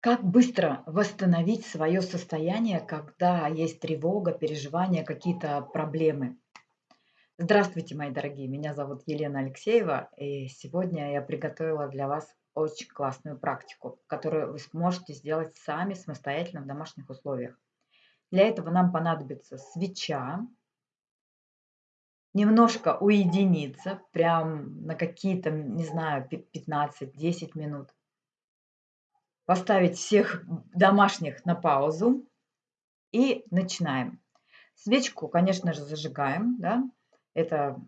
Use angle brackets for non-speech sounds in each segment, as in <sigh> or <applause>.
Как быстро восстановить свое состояние, когда есть тревога, переживания, какие-то проблемы? Здравствуйте, мои дорогие, меня зовут Елена Алексеева, и сегодня я приготовила для вас очень классную практику, которую вы сможете сделать сами самостоятельно в домашних условиях. Для этого нам понадобится свеча, немножко уединиться, прям на какие-то, не знаю, 15-10 минут, поставить всех домашних на паузу и начинаем. Свечку, конечно же, зажигаем, да, это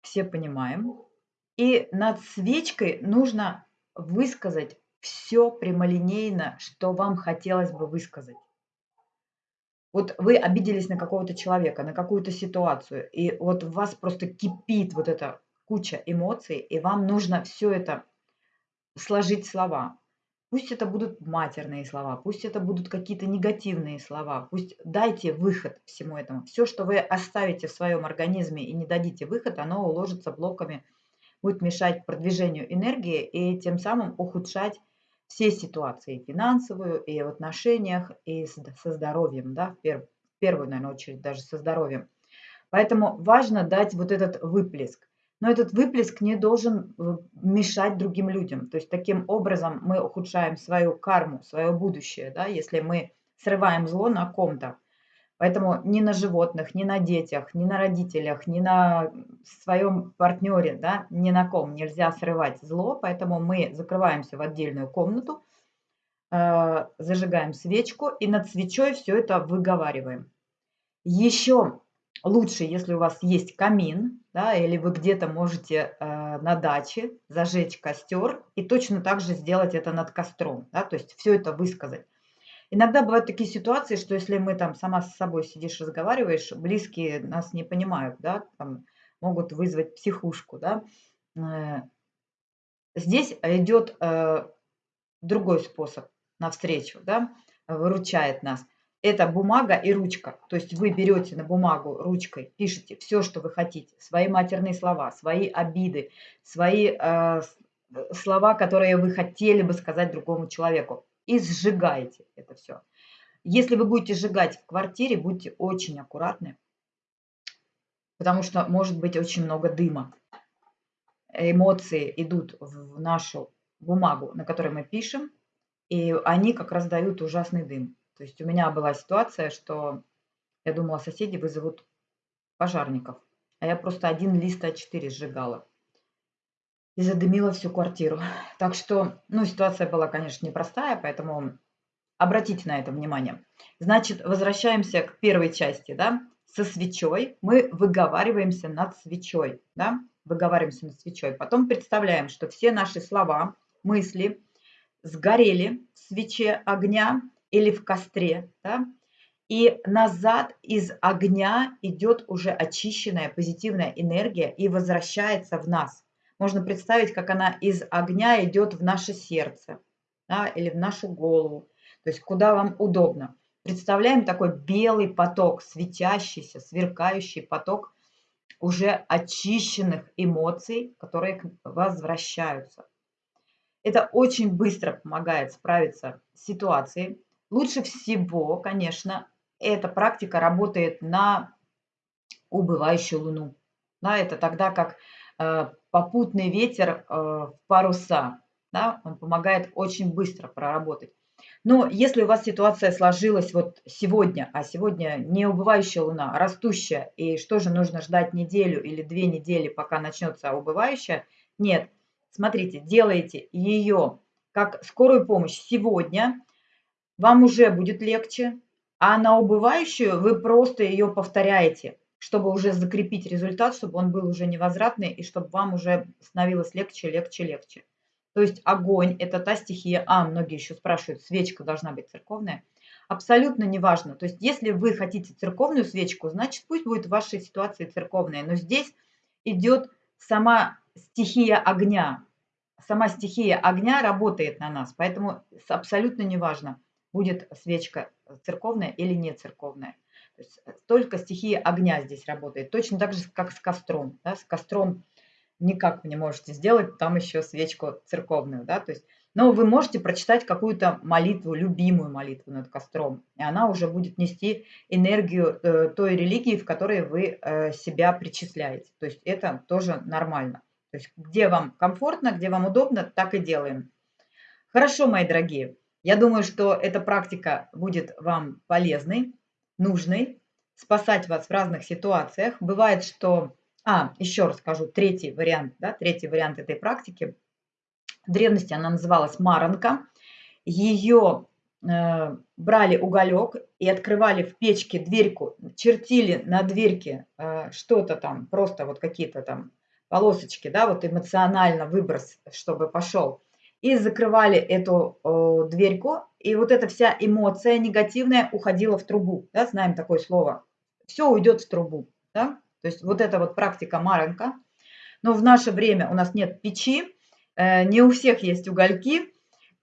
все понимаем. И над свечкой нужно высказать все прямолинейно, что вам хотелось бы высказать. Вот вы обиделись на какого-то человека, на какую-то ситуацию, и вот у вас просто кипит вот эта куча эмоций, и вам нужно все это сложить в слова. Пусть это будут матерные слова, пусть это будут какие-то негативные слова, пусть дайте выход всему этому. Все, что вы оставите в своем организме и не дадите выход, оно уложится блоками, будет мешать продвижению энергии и тем самым ухудшать все ситуации, финансовую, и в отношениях, и со здоровьем, да, в, перв, в первую, наверное, очередь даже со здоровьем. Поэтому важно дать вот этот выплеск но этот выплеск не должен э, мешать другим людям. То есть таким образом мы ухудшаем свою карму, свое будущее, да, если мы срываем зло на ком-то. Поэтому ни на животных, ни на детях, ни на родителях, ни на своем партнере, да, ни на ком нельзя срывать зло. Поэтому мы закрываемся в отдельную комнату, э, зажигаем свечку и над свечой все это выговариваем. Еще лучше, если у вас есть камин, да, или вы где-то можете э, на даче зажечь костер и точно так же сделать это над костром, да, то есть все это высказать. Иногда бывают такие ситуации, что если мы там сама с собой сидишь, разговариваешь, близкие нас не понимают, да, там, могут вызвать психушку, да. Э, здесь идет э, другой способ навстречу, да, выручает нас это бумага и ручка. То есть вы берете на бумагу ручкой, пишете все, что вы хотите, свои матерные слова, свои обиды, свои э, слова, которые вы хотели бы сказать другому человеку, и сжигаете это все. Если вы будете сжигать в квартире, будьте очень аккуратны, потому что может быть очень много дыма. Эмоции идут в нашу бумагу, на которой мы пишем, и они как раз дают ужасный дым. То есть у меня была ситуация, что я думала, соседи вызовут пожарников, а я просто один лист А4 сжигала и задымила всю квартиру. <laughs> Так что, ну, ситуация была, конечно, непростая, поэтому обратите на это внимание. Значит, возвращаемся к первой части, да, со свечой. Мы выговариваемся над свечой, да, выговариваемся над свечой. Потом представляем, что все наши слова, мысли сгорели в свече огня, или в костре, да, и назад из огня идет уже очищенная позитивная энергия и возвращается в нас. Можно представить, как она из огня идет в наше сердце да, или в нашу голову, то есть куда вам удобно. Представляем такой белый поток, светящийся, сверкающий поток уже очищенных эмоций, которые возвращаются. Это очень быстро помогает справиться с ситуацией, Лучше всего, конечно, эта практика работает на убывающую Луну. Да, это тогда как э, попутный ветер э, в паруса. Да, он помогает очень быстро проработать. Но если у вас ситуация сложилась вот сегодня, а сегодня не убывающая луна, а растущая, и что же нужно ждать неделю или две недели, пока начнется убывающая? Нет, смотрите, делайте ее как скорую помощь сегодня – вам уже будет легче, а на убывающую вы просто ее повторяете, чтобы уже закрепить результат, чтобы он был уже невозвратный и чтобы вам уже становилось легче, легче, легче. То есть огонь – это та стихия, а, многие еще спрашивают, свечка должна быть церковная. Абсолютно неважно. То есть если вы хотите церковную свечку, значит пусть будет в вашей ситуации церковная. Но здесь идет сама стихия огня. Сама стихия огня работает на нас, поэтому абсолютно неважно, будет свечка церковная или не церковная. То есть э, только стихия огня здесь работает. Точно так же, как с костром. Да? С костром никак вы не можете сделать там еще свечку церковную. Да? То есть Но вы можете прочитать какую-то молитву, любимую молитву над костром, и она уже будет нести энергию э, той религии, в которой вы э, себя причисляете. То есть это тоже нормально. То есть где вам комфортно, где вам удобно, так и делаем. Хорошо, мои дорогие. Я думаю, что эта практика будет вам полезной, нужной, спасать вас в разных ситуациях. Бывает, что... А, еще раз скажу, третий вариант, да, третий вариант этой практики. В древности она называлась маранка. Ее э, брали уголек и открывали в печке дверьку, чертили на дверке э, что-то там, просто вот какие-то там полосочки, да, вот эмоционально выброс, чтобы пошел. И закрывали эту э, дверьку, и вот эта вся эмоция негативная уходила в трубу, да, знаем такое слово. Все уйдет в трубу, да. То есть вот эта вот практика Маренко. Но в наше время у нас нет печи, э, не у всех есть угольки,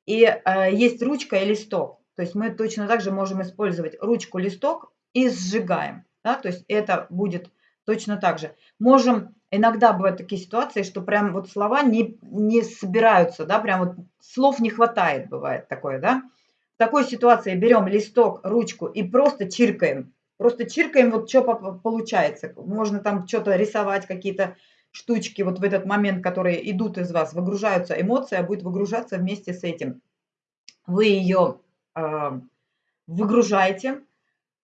и э, есть ручка и листок. То есть мы точно так же можем использовать ручку, листок и сжигаем. Да? То есть это будет точно так же. Можем иногда бывают такие ситуации, что прям вот слова не, не собираются, да, прям вот слов не хватает, бывает такое, да. В такой ситуации берем листок, ручку и просто чиркаем. Просто чиркаем, вот что получается. Можно там что-то рисовать, какие-то штучки вот в этот момент, которые идут из вас, выгружаются, эмоция будет выгружаться вместе с этим. Вы ее э, а, выгружаете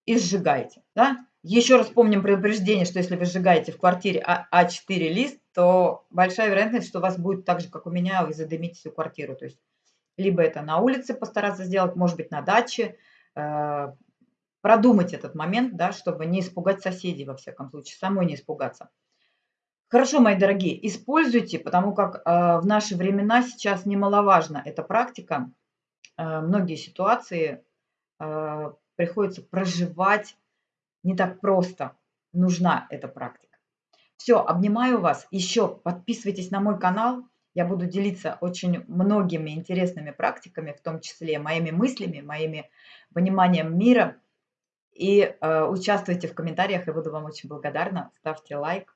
и сжигаете, да. Еще раз помним предупреждение, что если вы сжигаете в квартире А4 лист, то большая вероятность, что у вас будет так же, как у меня, вы задымите всю квартиру. То есть либо это на улице постараться сделать, может быть, на даче, э, продумать этот момент, да, чтобы не испугать соседей, во всяком случае, самой не испугаться. Хорошо, мои дорогие, используйте, потому как э, в наши времена сейчас немаловажна эта практика. Э, многие ситуации приходится проживать не так просто нужна эта практика. Все, обнимаю вас. Еще подписывайтесь на мой канал. Я буду делиться очень многими интересными практиками, в том числе моими мыслями, моими пониманием мира. И э, участвуйте в комментариях, я буду вам очень благодарна. Ставьте лайк,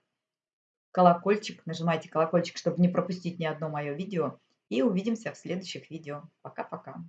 колокольчик, нажимайте колокольчик, чтобы не пропустить ни одно мое видео. И увидимся в следующих видео. Пока-пока.